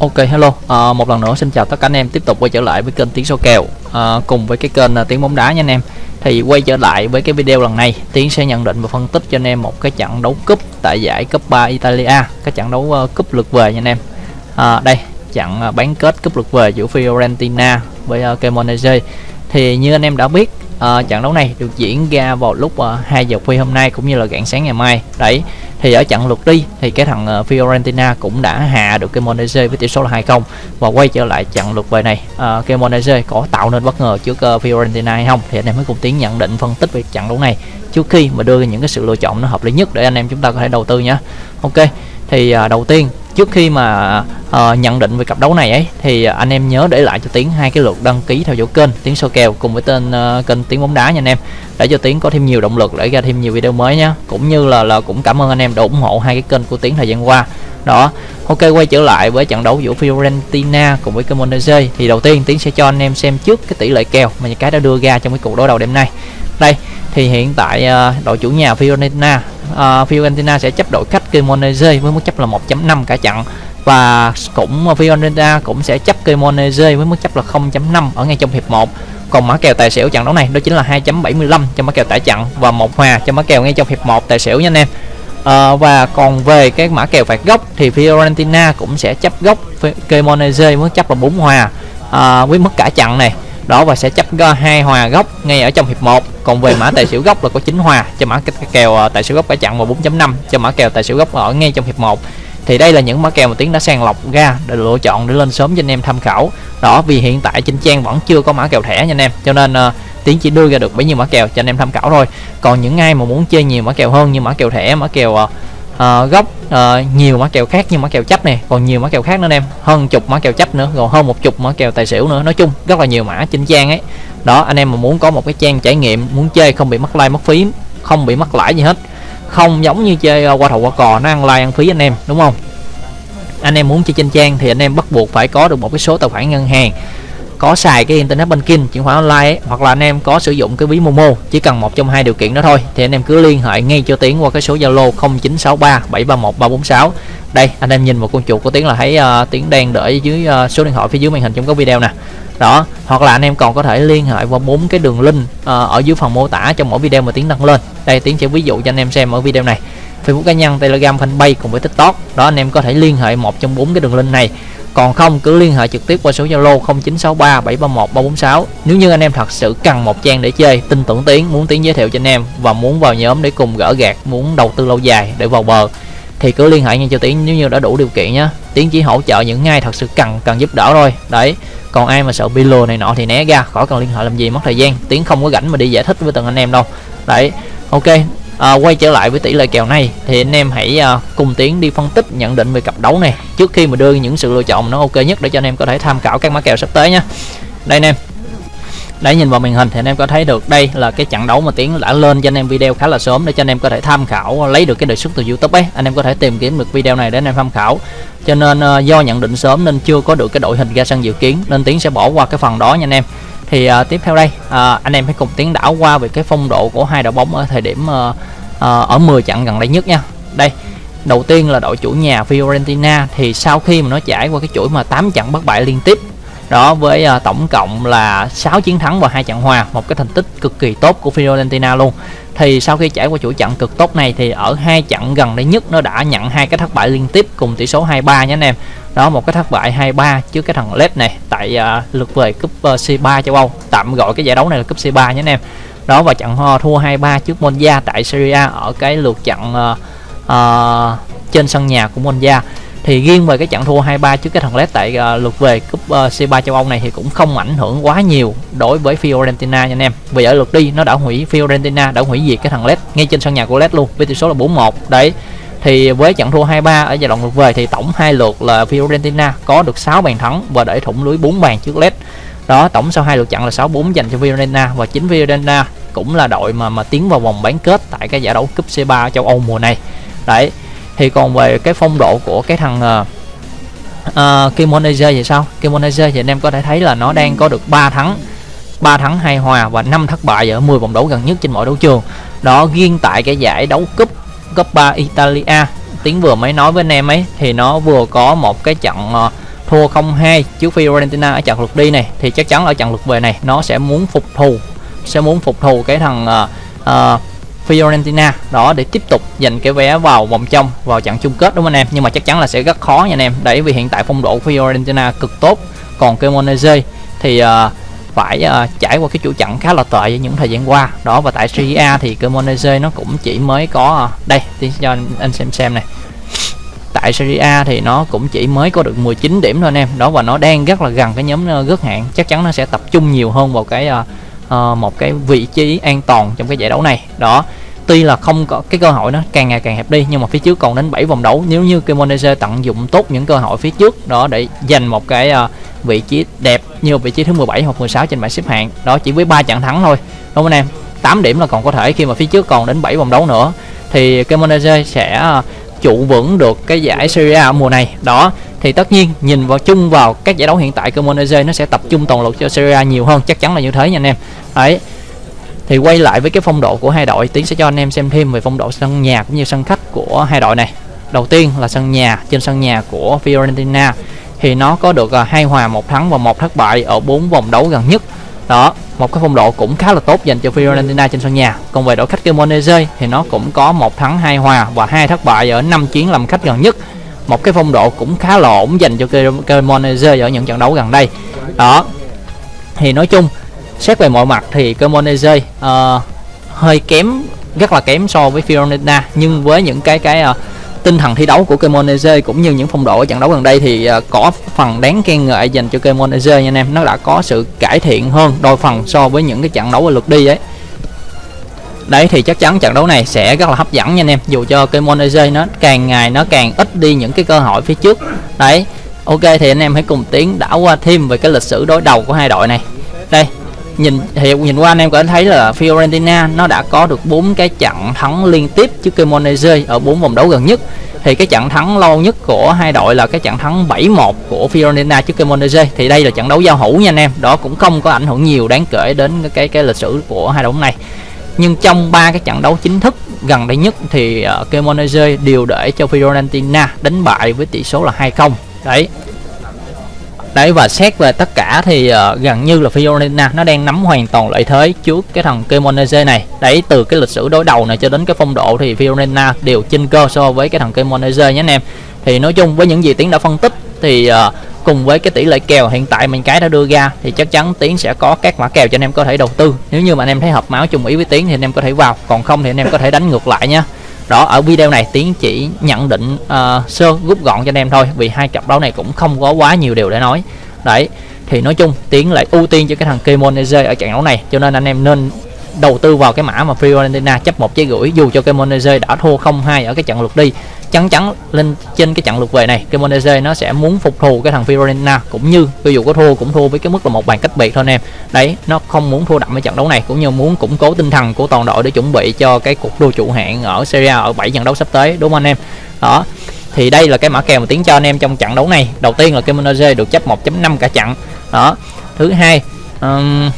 Ok hello, à, một lần nữa xin chào tất cả anh em tiếp tục quay trở lại với kênh Tiếng Số Kèo à, cùng với cái kênh à, Tiếng Bóng Đá nha anh em. Thì quay trở lại với cái video lần này, Tiến sẽ nhận định và phân tích cho anh em một cái trận đấu cúp tại giải cấp 3 Italia, cái trận đấu uh, cúp lượt về nha anh em. À, đây, trận uh, bán kết cúp lượt về giữa Fiorentina với uh, Cremonese. Thì như anh em đã biết, uh, trận đấu này được diễn ra vào lúc ờ, uh, 2 giờ khuya hôm nay cũng như là rạng sáng ngày mai. Đấy, thì ở trận lượt đi thì cái thằng uh, Fiorentina cũng đã hạ được cái Monese với tỷ số là 2-0 và quay trở lại trận lượt về này. Uh, cái Monese có tạo nên bất ngờ trước uh, Fiorentina hay không? Thì anh em mới cùng tiến nhận định phân tích về trận đấu này trước khi mà đưa những cái sự lựa chọn nó hợp lý nhất để anh em chúng ta có thể đầu tư nhé. Ok thì uh, đầu tiên trước khi mà uh, nhận định về cặp đấu này ấy thì anh em nhớ để lại cho tiến hai cái lượt đăng ký theo dõi kênh tiến soi kèo cùng với tên uh, kênh tiếng bóng đá nha anh em. Để cho tiến có thêm nhiều động lực để ra thêm nhiều video mới nhé cũng như là là cũng cảm ơn anh em đã ủng hộ hai cái kênh của tiến thời gian qua. Đó ok quay trở lại với trận đấu giữa Fiorentina cùng với Cremonese. Thì đầu tiên tiến sẽ cho anh em xem trước cái tỷ lệ kèo mà nhà cái đã đưa ra trong cái cuộc đối đầu đêm nay đây thì hiện tại ờ, đội chủ nhà Fiorentina uh, Fiorentina sẽ chấp đội khách Cremonese với mức chấp là 1.5 cả trận. Và cũng ờ, Fiorentina cũng sẽ chấp Cremonese với mức chấp là 0.5 ở ngay trong hiệp 1 còn mã kèo tài xỉu trận đấu này đó chính là 2.75 cho mã kèo tải chặn và một hòa cho mã kèo ngay trong hiệp 1 tài xỉu nha anh em. À, và còn về cái mã kèo phạt góc thì Fiorentina cũng sẽ chấp góc Cremonese mức chấp là 4 hòa à, với mức cả trận này đó và sẽ chấp hai hòa góc ngay ở trong hiệp 1 còn về mã tài xỉu góc là có 9 hòa cho mã kèo tài xỉu góc cả chặn và 4.5 cho mã kèo tài xỉu góc ở ngay trong hiệp 1 thì đây là những mã kèo mà tiến đã sàng lọc ra để lựa chọn để lên sớm cho anh em tham khảo. Đó vì hiện tại trên trang vẫn chưa có mã kèo thẻ nha anh em cho nên uh, tiến chỉ đưa ra được bấy nhiêu mã kèo cho anh em tham khảo thôi. Còn những ai mà muốn chơi nhiều mã kèo hơn như mã kèo thẻ mã kèo uh, uh, gốc uh, nhiều mã kèo khác như mã kèo chấp này còn nhiều mã kèo khác nữa anh em. Hơn chục mã kèo chấp nữa còn hơn một chục mã kèo tài xỉu nữa. Nói chung rất là nhiều mã trên trang ấy. Đó anh em mà muốn có một cái trang trải nghiệm muốn chơi không bị mất like mất phí không bị mất lãi gì hết. Không giống như chơi ờ, qua thầu qua cò nó ăn like ăn phí anh em đúng không? Anh em muốn chơi trên trang thì anh em bắt buộc phải có được một cái số tài khoản ngân hàng có xài cái internet banking chuyển khoản online ấy, hoặc là anh em có sử dụng cái ví momo chỉ cần một trong hai điều kiện đó thôi thì anh em cứ liên hệ ngay cho tiến qua cái số zalo 0963 731 346 đây anh em nhìn vào con chuột của tiến là thấy uh, tiến đang đợi dưới uh, số điện thoại phía dưới màn hình trong cái video nè. Đó hoặc là anh em còn có thể liên hệ qua bốn cái đường link uh, ở dưới phần mô tả trong mỗi video mà tiến đăng lên. Đây tiến sẽ ví dụ cho anh em xem ở video này. Facebook cá nhân, Telegram, Fanpage cùng với TikTok. Đó anh em có thể liên hệ một trong bốn cái đường link này. Còn không cứ liên hệ trực tiếp qua số Zalo 0963 731 346. Nếu như anh em thật sự cần một trang để chơi, tin tưởng Tiến, muốn Tiến giới thiệu cho anh em và muốn vào nhóm để cùng gỡ gạt, muốn đầu tư lâu dài để vào bờ thì cứ liên hệ ngay cho Tiến nếu như đã đủ điều kiện nhé. Tiến chỉ hỗ trợ những ai thật sự cần cần giúp đỡ thôi. Đấy. Còn ai mà sợ bị lừa này nọ thì né ra, khỏi cần liên hệ làm gì mất thời gian. Tiến không có rảnh mà đi giải thích với từng anh em đâu. Đấy. Ok, à, quay trở lại với tỷ lệ kèo này thì anh em hãy à, cùng tiến đi phân tích nhận định về cặp đấu này. Trước khi mà đưa những sự lựa chọn nó ok nhất để cho anh em có thể tham khảo các mã kèo sắp tới nha đây anh em. Đấy nhìn vào màn hình thì anh em có thấy được đây là cái trận đấu mà tiến đã lên cho anh em video khá là sớm để cho anh em có thể tham khảo lấy được cái đề xuất từ youtube ấy. Anh em có thể tìm kiếm được video này để anh em tham khảo. Cho nên uh, do nhận định sớm nên chưa có được cái đội hình ra sân dự kiến nên tiến sẽ bỏ qua cái phần đó nha anh em thì uh, tiếp theo đây uh, anh em hãy cùng tiến đảo qua về cái phong độ của hai đội bóng ở thời điểm uh, uh, ở 10 trận gần đây nhất nha. Đây đầu tiên là đội chủ nhà Fiorentina. Thì sau khi mà nó trải qua cái chuỗi mà 8 trận bất bại liên tiếp đó với uh, tổng cộng là 6 chiến thắng và hai trận hòa một cái thành tích cực kỳ tốt của Fiorentina luôn. Thì sau khi trải qua chuỗi trận cực tốt này thì ở hai trận gần đây nhất nó đã nhận hai cái thất bại liên tiếp cùng tỷ số 2-3 nhé anh em. Đó một cái thất bại 2-3 trước cái thằng LED này tại uh, lượt về cúp ờ, uh, C3 châu Âu. Tạm gọi cái giải đấu này là cúp C3 nhé anh em. Đó và trận uh, thua 2-3 trước Monza tại Serie A ở cái lượt trận uh, uh, trên sân nhà của Monza thì riêng về cái trận thua 2-3 trước cái thằng LED tại uh, lượt về cúp ờ, uh, C3 châu Âu này thì cũng không ảnh hưởng quá nhiều đối với Fiorentina nha anh em. Vì ở lượt đi nó đã hủy Fiorentina đã hủy diệt cái thằng LED ngay trên sân nhà của LED luôn với tỷ số là 4-1. Đấy. Thì với trận thua 2-3 ở giai đoạn lượt về thì tổng hai lượt là Fiorentina có được 6 bàn thắng và để thủng lưới 4 bàn trước LED. Đó, tổng sau hai lượt trận là 6-4 dành cho Fiorentina và chính Fiorentina cũng là đội mà mà tiến vào vòng bán kết tại cái giải đấu cúp C3 châu Âu mùa này. Đấy, thì còn về cái phong độ của cái thằng ờ, ờ, uh, uh, Kimonese thì sao? Kimonese thì anh em có thể thấy là nó đang có được 3 thắng 3 thắng 2 hòa và 5 thất bại ở 10 vòng đấu gần nhất trên mọi đấu trường. Đó riêng tại cái giải đấu cúp cấp 3 Italia tiếng vừa mới nói với anh em ấy thì nó vừa có một cái trận uh, thua 0-2 trước Fiorentina ở trận lượt đi này. Thì chắc chắn ở trận lượt về này nó sẽ muốn phục thù sẽ muốn phục thù cái thằng uh, uh, Fiorentina. Đó để tiếp tục giành cái vé vào vòng trong vào trận chung kết đúng không anh em? Nhưng mà chắc chắn là sẽ rất khó nha anh em. Đấy vì hiện tại phong độ Fiorentina cực tốt. Còn Cremonese thì uh, phải uh, trải qua cái chủ trận khá là tệ những thời gian qua. Đó và tại Serie A thì Cremonese nó cũng chỉ mới có uh, đây thì cho anh, anh xem xem này. Tại Serie A thì nó cũng chỉ mới có được 19 điểm thôi anh em. Đó và nó đang rất là gần cái nhóm rớt hạng. Chắc chắn nó sẽ tập trung nhiều hơn vào cái uh, uh, một cái vị trí an toàn trong cái giải đấu này. Đó tuy là không có cái cơ hội nó càng ngày càng hẹp đi nhưng mà phía trước còn đến 7 vòng đấu. Nếu như Kimonese tận dụng tốt những cơ hội phía trước đó để giành một cái uh, vị trí đẹp như vị trí thứ 17 hoặc 16 trên bảng xếp hạng đó chỉ với ba trận thắng thôi. Đúng không anh em? 8 điểm là còn có thể khi mà phía trước còn đến 7 vòng đấu nữa. Thì Kimonese sẽ uh, trụ vững được cái giải Serie A mùa này. Đó thì tất nhiên nhìn vào chung vào các giải đấu hiện tại Cremonese nó sẽ tập trung toàn lực cho Serie A nhiều hơn. Chắc chắn là như thế nha anh em. Đấy thì quay lại với cái phong độ của hai đội, tiến sẽ cho anh em xem thêm về phong độ sân nhà cũng như sân khách của hai đội này. Đầu tiên là sân nhà, trên sân nhà của Fiorentina thì nó có được à, hai hòa, một thắng và một thất bại ở bốn vòng đấu gần nhất. Đó, một cái phong độ cũng khá là tốt dành cho Fiorentina trên sân nhà. Còn về đội khách Cremonese thì nó cũng có một thắng, hai hòa và hai thất bại ở năm chuyến làm khách gần nhất. Một cái phong độ cũng khá là ổn dành cho Cremonese ở những trận đấu gần đây. Đó, thì nói chung xét về mọi mặt thì Cremonese uh, hơi kém rất là kém so với Fiorentina. Nhưng với những cái cái uh, tinh thần thi đấu của Cremonese cũng như những phong độ ở trận đấu gần đây thì uh, có phần đáng khen ngợi dành cho Cremonese nha anh em. Nó đã có sự cải thiện hơn đôi phần so với những cái trận đấu ở lượt đi ấy. Đấy thì chắc chắn trận đấu này sẽ rất là hấp dẫn nha anh em. Dù cho Cremonese nó càng ngày nó càng ít đi những cái cơ hội phía trước. Đấy ok thì anh em hãy cùng tiến đảo qua thêm về cái lịch sử đối đầu của hai đội này. Đây nhìn hiệu nhìn qua anh em có thấy là Fiorentina nó đã có được bốn cái trận thắng liên tiếp trước Cremonese ở bốn vòng đấu gần nhất. Thì cái trận thắng lâu nhất của hai đội là cái trận thắng 7-1 của Fiorentina trước Cremonese. Thì đây là trận đấu giao hữu nha anh em. Đó cũng không có ảnh hưởng nhiều đáng kể đến cái cái lịch sử của hai đội này. Nhưng trong ba cái trận đấu chính thức gần đây nhất thì uh, Cremonese đều để cho Fiorentina đánh bại với tỷ số là 2-0 đấy đấy và xét về tất cả thì uh, gần như là Fiorentina nó đang nắm hoàn toàn lợi thế trước cái thằng Cremonese này. Đấy từ cái lịch sử đối đầu này cho đến cái phong độ thì Fiorentina đều chênh cơ so với cái thằng Cremonese nhé anh em. Thì nói chung với những gì tiến đã phân tích thì uh, cùng với cái tỷ lệ kèo hiện tại mình cái đã đưa ra thì chắc chắn tiến sẽ có các mã kèo cho anh em có thể đầu tư. Nếu như mà anh em thấy hợp máu chung ý với tiến thì anh em có thể vào còn không thì anh em có thể đánh ngược lại nhé đó ở video này tiến chỉ nhận định uh, sơ rút gọn cho anh em thôi vì hai cặp đấu này cũng không có quá nhiều điều để nói. Đấy thì nói chung tiến lại ưu tiên cho cái thằng Kemonese ở trận đấu này cho nên anh em nên đầu tư vào cái mã mà Fiorentina chấp một trái gửi dù cho cái Kemonese đã thua 0-2 ở cái trận lượt đi. Chắn chắn lên trên cái trận lượt về này cái Cremonese nó sẽ muốn phục thù cái thằng Fiorentina cũng như ví dụ có thua cũng thua với cái mức là một bàn cách biệt thôi anh em. Đấy nó không muốn thua đậm ở trận đấu này cũng như muốn củng cố tinh thần của toàn đội để chuẩn bị cho cái cuộc đua trụ hạng ở Serie A ở 7 trận đấu sắp tới đúng không anh em? Đó thì đây là cái mã kèo mà tiến cho anh em trong trận đấu này. Đầu tiên là cái Cremonese được chấp 1.5 cả trận. Đó thứ hai um,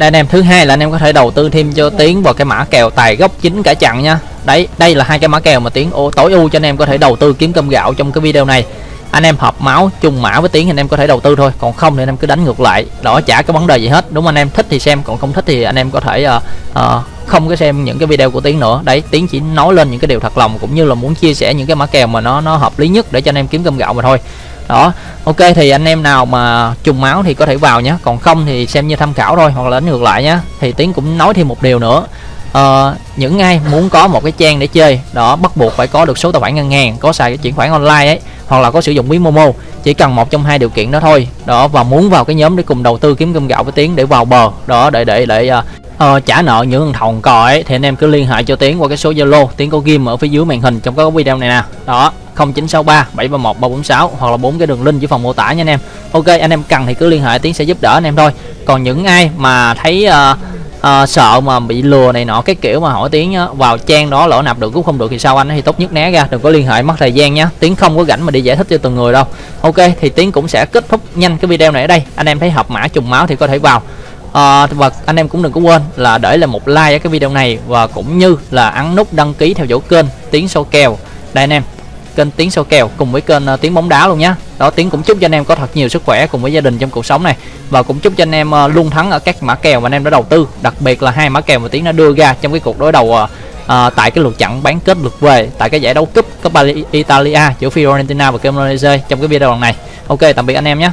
đây anh em thứ hai là anh em có thể đầu tư thêm cho tiến vào cái mã kèo tài gốc chính cả trận nha. Đấy đây là hai cái mã kèo mà tiến ô tối ưu cho anh em có thể đầu tư kiếm cơm gạo trong cái video này. Anh em hợp máu chung mã với tiến thì anh em có thể đầu tư thôi còn không thì anh em cứ đánh ngược lại. Đó chả có vấn đề gì hết. Đúng anh em? Thích thì xem còn không thích thì anh em có thể uh, uh, không có xem những cái video của tiến nữa. Đấy tiến chỉ nói lên những cái điều thật lòng cũng như là muốn chia sẻ những cái mã kèo mà nó nó hợp lý nhất để cho anh em kiếm cơm gạo mà thôi đó. Ok thì anh em nào mà trùng máu thì có thể vào nhé. Còn không thì xem như tham khảo thôi hoặc là đánh ngược lại nhé. Thì tiến cũng nói thêm một điều nữa. Uh, những ai muốn có một cái trang để chơi đó bắt buộc phải có được số tài khoản ngân hàng có xài cái chuyển khoản online ấy hoặc là có sử dụng ví momo chỉ cần một trong hai điều kiện đó thôi. Đó và muốn vào cái nhóm để cùng đầu tư kiếm cơm gạo với tiến để vào bờ. Đó để để để uh, uh, trả nợ những thằng thòng cò ấy thì anh em cứ liên hệ cho tiến qua cái số zalo. Tiến có ghim ở phía dưới màn hình trong các video này nè. Đó. 0963 731 346 hoặc là bốn cái đường link dưới phần mô tả nha anh em. Ok anh em cần thì cứ liên hệ tiến sẽ giúp đỡ anh em thôi. Còn những ai mà thấy uh, uh, sợ mà bị lừa này nọ cái kiểu mà hỏi tiếng vào trang đó lỡ nạp được cũng không được thì sao anh thì tốt nhất né ra đừng có liên hệ mất thời gian nhé tiếng không có rảnh mà đi giải thích cho từng người đâu. Ok thì tiếng cũng sẽ kết thúc nhanh cái video này ở đây. Anh em thấy hợp mã trùng máu thì có thể vào. À, và anh em cũng đừng có quên là để lại một like ở cái video này và cũng như là ấn nút đăng ký theo dõi kênh tiếng sâu kèo. Đây anh em kênh tiếng soi kèo cùng với kênh ờ, tiếng bóng đá luôn nhé đó tiếng cũng chúc cho anh em có thật nhiều sức khỏe cùng với gia đình trong cuộc sống này. Và cũng chúc cho anh em ờ, luôn thắng ở các mã kèo mà anh em đã đầu tư. Đặc biệt là hai mã kèo mà tiếng đã đưa ra trong cái cuộc đối đầu à, tại cái lượt chặn bán kết lượt về tại cái giải đấu cúp Coppa Italia giữa Fiorentina và Cremonese trong cái video lần này. Ok tạm biệt anh em nhé